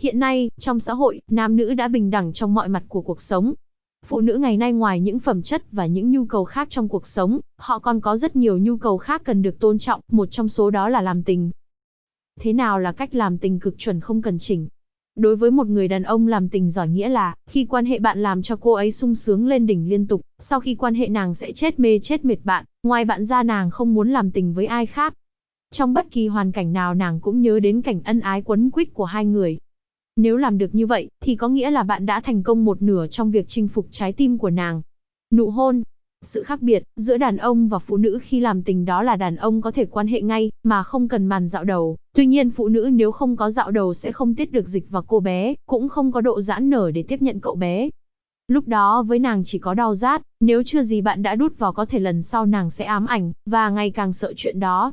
Hiện nay, trong xã hội, nam nữ đã bình đẳng trong mọi mặt của cuộc sống. Phụ nữ ngày nay ngoài những phẩm chất và những nhu cầu khác trong cuộc sống, họ còn có rất nhiều nhu cầu khác cần được tôn trọng, một trong số đó là làm tình. Thế nào là cách làm tình cực chuẩn không cần chỉnh? Đối với một người đàn ông làm tình giỏi nghĩa là, khi quan hệ bạn làm cho cô ấy sung sướng lên đỉnh liên tục, sau khi quan hệ nàng sẽ chết mê chết mệt bạn, ngoài bạn ra nàng không muốn làm tình với ai khác. Trong bất kỳ hoàn cảnh nào nàng cũng nhớ đến cảnh ân ái quấn quýt của hai người. Nếu làm được như vậy, thì có nghĩa là bạn đã thành công một nửa trong việc chinh phục trái tim của nàng. Nụ hôn, sự khác biệt giữa đàn ông và phụ nữ khi làm tình đó là đàn ông có thể quan hệ ngay, mà không cần màn dạo đầu. Tuy nhiên phụ nữ nếu không có dạo đầu sẽ không tiết được dịch vào cô bé, cũng không có độ giãn nở để tiếp nhận cậu bé. Lúc đó với nàng chỉ có đau rát, nếu chưa gì bạn đã đút vào có thể lần sau nàng sẽ ám ảnh, và ngày càng sợ chuyện đó.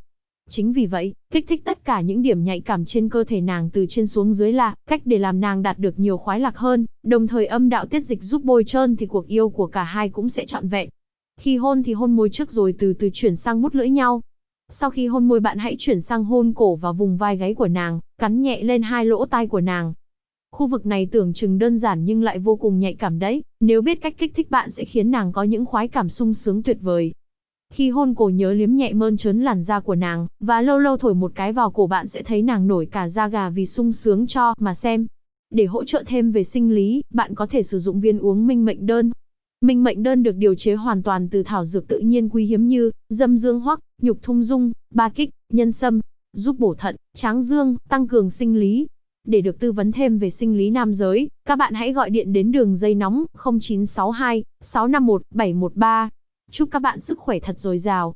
Chính vì vậy, kích thích tất cả những điểm nhạy cảm trên cơ thể nàng từ trên xuống dưới là cách để làm nàng đạt được nhiều khoái lạc hơn, đồng thời âm đạo tiết dịch giúp bôi trơn thì cuộc yêu của cả hai cũng sẽ trọn vẹn. Khi hôn thì hôn môi trước rồi từ từ chuyển sang mút lưỡi nhau. Sau khi hôn môi bạn hãy chuyển sang hôn cổ và vùng vai gáy của nàng, cắn nhẹ lên hai lỗ tai của nàng. Khu vực này tưởng chừng đơn giản nhưng lại vô cùng nhạy cảm đấy, nếu biết cách kích thích bạn sẽ khiến nàng có những khoái cảm sung sướng tuyệt vời. Khi hôn cổ nhớ liếm nhẹ mơn trớn làn da của nàng, và lâu lâu thổi một cái vào cổ bạn sẽ thấy nàng nổi cả da gà vì sung sướng cho mà xem. Để hỗ trợ thêm về sinh lý, bạn có thể sử dụng viên uống minh mệnh đơn, Minh mệnh đơn được điều chế hoàn toàn từ thảo dược tự nhiên quý hiếm như dâm dương hoắc, nhục thung dung, ba kích, nhân sâm, giúp bổ thận, tráng dương, tăng cường sinh lý. Để được tư vấn thêm về sinh lý nam giới, các bạn hãy gọi điện đến đường dây nóng 0962 651 713. Chúc các bạn sức khỏe thật dồi dào.